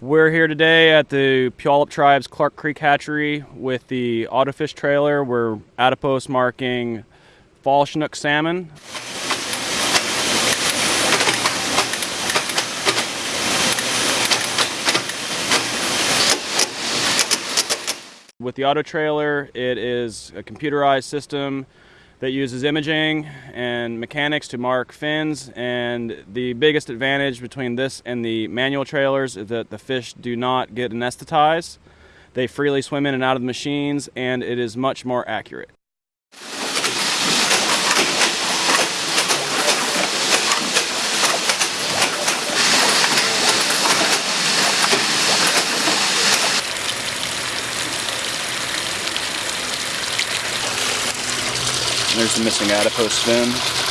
We're here today at the Puyallup Tribe's Clark Creek Hatchery with the Autofish trailer. We're adipose marking fall Chinook salmon. With the auto trailer, it is a computerized system that uses imaging and mechanics to mark fins. And the biggest advantage between this and the manual trailers is that the fish do not get anesthetized. They freely swim in and out of the machines, and it is much more accurate. There's the missing adipose fin.